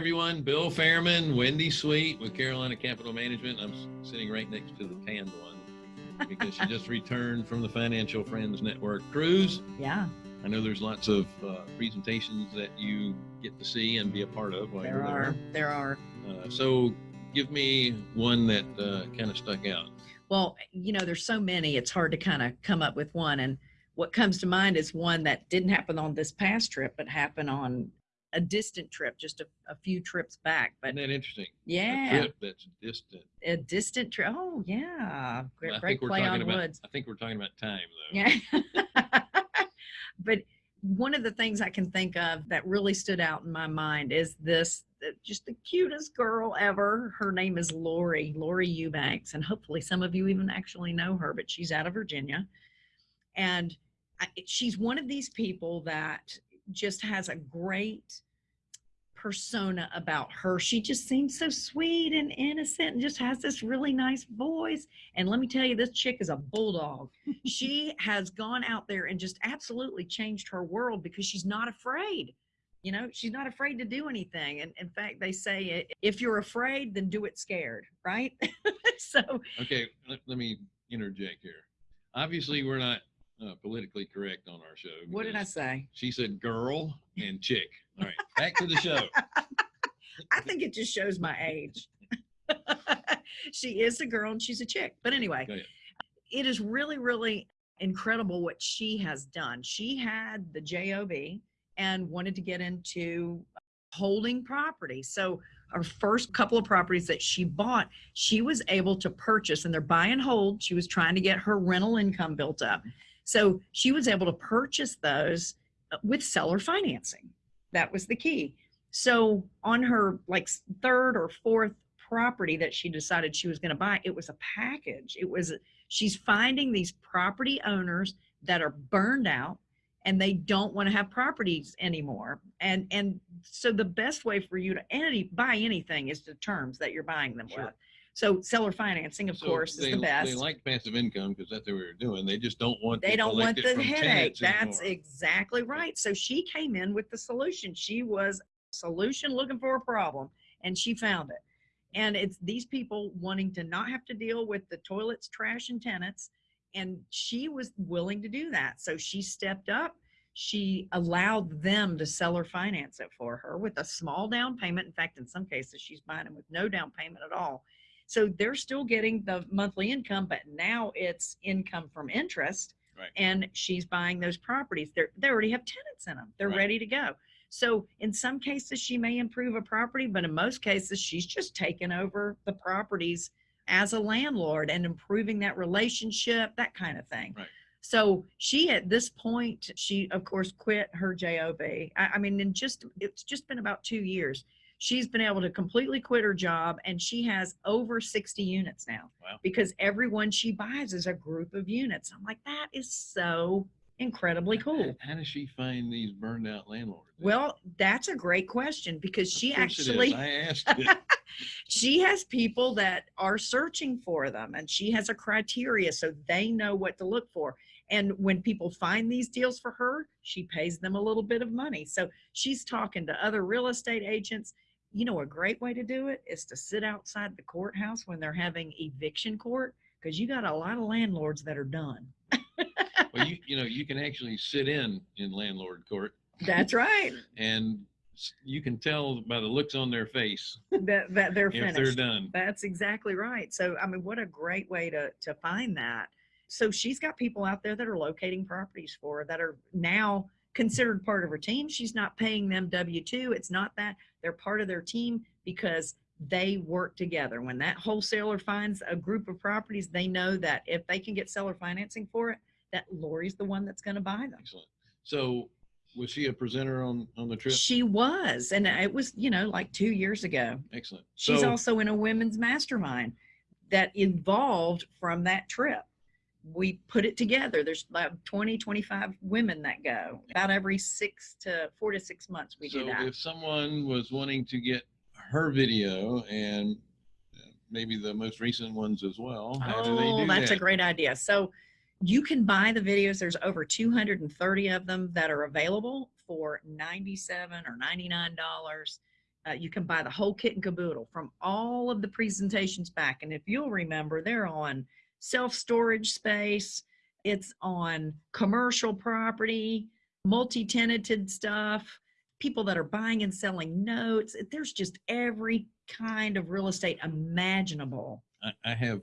everyone. Bill Fairman, Wendy Sweet with Carolina Capital Management. I'm sitting right next to the tanned one because she just returned from the Financial Friends Network cruise. Yeah, I know there's lots of uh, presentations that you get to see and be a part of while there you're are. There are. there. Uh, so give me one that uh, kind of stuck out. Well, you know, there's so many, it's hard to kind of come up with one. And what comes to mind is one that didn't happen on this past trip, but happened on a distant trip, just a, a few trips back. But Isn't that interesting? A yeah, trip that's distant. a distant trip. Oh, yeah. Great, I great think we're play talking on about. woods. I think we're talking about time though. Yeah. but one of the things I can think of that really stood out in my mind is this uh, just the cutest girl ever. Her name is Lori, Lori Eubanks. And hopefully some of you even actually know her, but she's out of Virginia. And I, she's one of these people that just has a great persona about her. She just seems so sweet and innocent and just has this really nice voice. And let me tell you, this chick is a bulldog. she has gone out there and just absolutely changed her world because she's not afraid. You know, she's not afraid to do anything. And in fact, they say if you're afraid, then do it scared, right? so, Okay, let, let me interject here. Obviously, we're not uh, politically correct on our show. what did I say? She said girl and chick. All right, back to the show. I think it just shows my age. she is a girl and she's a chick. But anyway, it is really, really incredible what she has done. She had the JOB and wanted to get into holding property. So our first couple of properties that she bought, she was able to purchase and they're buy and hold. She was trying to get her rental income built up. So she was able to purchase those uh, with seller financing. That was the key. So on her like third or fourth property that she decided she was going to buy, it was a package. It was she's finding these property owners that are burned out and they don't want to have properties anymore. And and so the best way for you to any buy anything is the terms that you're buying them Sure. with. So seller financing, of So course, is they, the best They like passive income because that's what we were doing. They just don't want. they to don't want collect it the from headache. tenants That's anymore. exactly right. So she came in with the solution. She was a solution looking for a problem and she found it. And it's these people wanting to not have to deal with the toilets, trash, and tenants. And she was willing to do that. So she stepped up. She allowed them to seller finance it for her with a small down payment. In fact, in some cases, she's buying them with no down payment at all. So they're still getting the monthly income, but now it's income from interest. Right. And she's buying those properties. They're, they already have tenants in them. They're Right. ready to go. So in some cases, she may improve a property, but in most cases, she's just taking over the properties as a landlord and improving that relationship, that kind of thing. Right. So she, at this point, she of course quit her job. I, I mean, in just it's just been about two years. She's been able to completely quit her job, and she has over sixty units now. Wow. Because everyone she buys is a group of units. I'm like, that is so incredibly cool. How does she find these burned out landlords? Well, that's a great question because she course it is. actually I asked she has people that are searching for them and she has a criteria so they know what to look for and when people find these deals for her she pays them a little bit of money so she's talking to other real estate agents you know a great way to do it is to sit outside the courthouse when they're having eviction court because you got a lot of landlords that are done well, you you know you can actually sit in in landlord court that's right and you can tell by the looks on their face that, that they're if finished they're done. That's exactly right. So, I mean, what a great way to, to find that. So she's got people out there that are locating properties for her that are now considered part of her team. She's not paying them W-2. It's not that they're part of their team because they work together. When that wholesaler finds a group of properties, they know that if they can get seller financing for it, that Lori's the one that's going to buy them. Excellent. So was she a presenter on on the trip? She was, and it was, you know, like two years ago. Excellent. She's so, also in a women's mastermind that evolved from that trip. We put it together. There's about 20, 25 women that go about every six to four to six months. We so do that. if someone was wanting to get her video and maybe the most recent ones as well, how do they Oh, do that's a great idea. So you can buy the videos. There's over 230 of them that are available for 97 or $99. Uh, you can buy the whole kit and caboodle from all of the presentations back. And if you'll remember, they're on self storage space, it's on commercial property, multi tenanted stuff, people that are buying and selling notes. There's just every kind of real estate imaginable. I, I have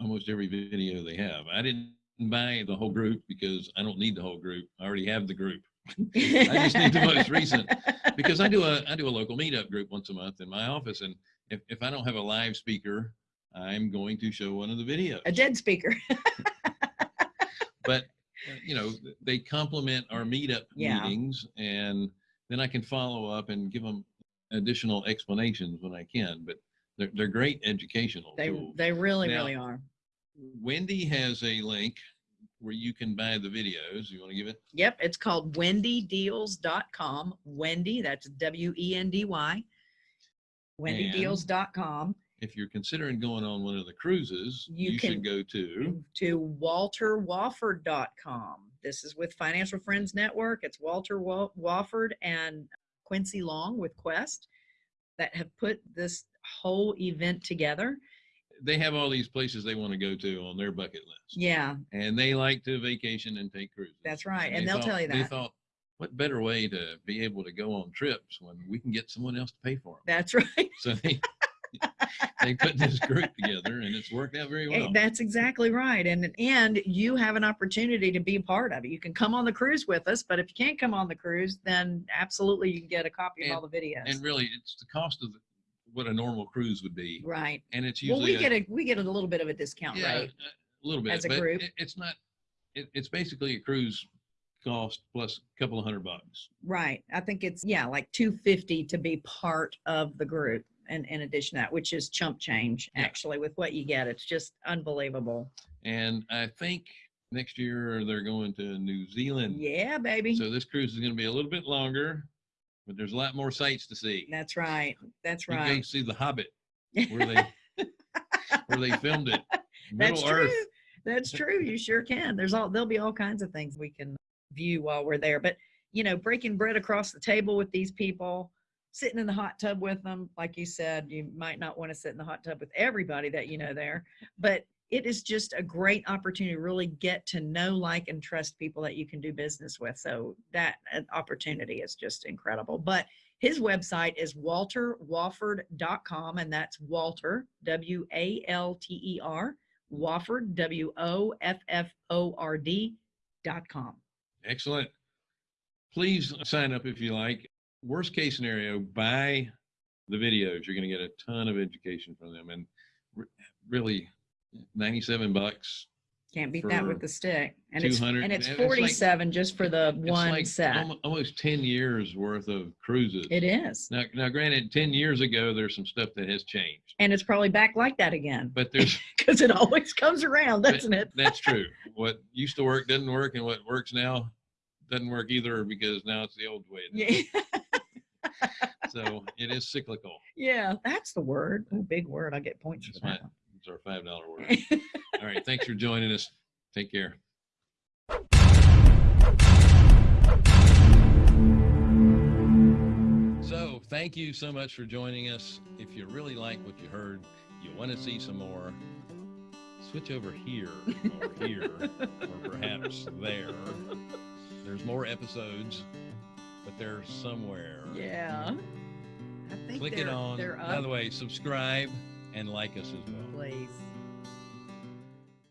almost every video they have. I didn't buy the whole group because I don't need the whole group. I already have the group I just need the most recent. because I do a I do a local meetup group once a month in my office, and if, if I don't have a live speaker, I'm going to show one of the videos. A dead speaker. but uh, you know they complement our meetup Yeah. meetings, and then I can follow up and give them additional explanations when I can. But they're they're great educational They tools. they really, Now- really are. Wendy has a link where you can buy the videos. You want to give it? Yep, it's called wendydeals.com. Wendy, that's W E N D Y. Wendydeals.com If you're considering going on one of the cruises, You you, should go to to walterwofford.com. This is with Financial Friends Network. It's Walter Wa- Wofford and Quincy Long with Quest that have put this whole event together. they have all these places they want to go to on their bucket list. Yeah, And they like to vacation and take cruises. That's right, and they they'll thought- tell you that. They thought, what better way to be able to go on trips when we can get someone else to pay for them? that's right. So they, they put this group together and it's worked out very Eh, well. That's exactly right. And and you have an opportunity to be part of it. You can come on the cruise with us, but if you can't come on the cruise, then absolutely you can get a copy of all the videos. And really, it's the cost of the- what a normal cruise would be. right. And it's usually Well, we get a we get a little bit of a discount, Yeah, right? A little bit. as a but group. it- It's not, it, it's basically a cruise cost plus a couple of hundred bucks. Right. I think it's yeah, like 250 to be part of the group. And in addition to that, which is chump change Yeah. actually with what you get. It's just unbelievable. And I think next year they're going to New Zealand. Yeah, baby. So this cruise is going to be a little bit longer, but there's a lot more sights to see. That's right. That's You can right. see the Hobbit where they where they filmed it. That's Middle Earth. true. That's true. You sure can. There's all there'll be all kinds of things we can view while we're there. But you know, breaking bread across the table with these people, sitting in the hot tub with them, like you said, you might not want to sit in the hot tub with everybody that you know there, but it is just a great opportunity to really get to know, like, and trust people that you can do business with. So that opportunity is just incredible. But his website is walterwofford.com, and that's Walter, W A L T E R, Wofford, W O F F O R D dot com. Excellent. Please sign up if you like. Worst case scenario, buy the videos. You're going to get a ton of education from them, and re- really, 97 bucks. Can't beat that with the stick. And it's and it's and it's like- 47 just for the one like set. almost 10 years worth of cruises. It is. Now, now, granted, 10 years ago, there's some stuff that has changed, And it's probably back like that again but there's because it always comes around, doesn't it? that's true. What used to work doesn't work, and what works now doesn't work either because now it's the old way. Yeah. So it is cyclical. yeah, that's the word. Oh, big word. I get points That's for that. It's our five dollar word. All right. Thanks for joining us. Take care. So, thank you so much for joining us. If you really like what you heard, you want to see some more, switch over here or here or perhaps there. There's more episodes, but they're somewhere. yeah. I think Click they're, it on. They're By the way, subscribe and like us as well. Please.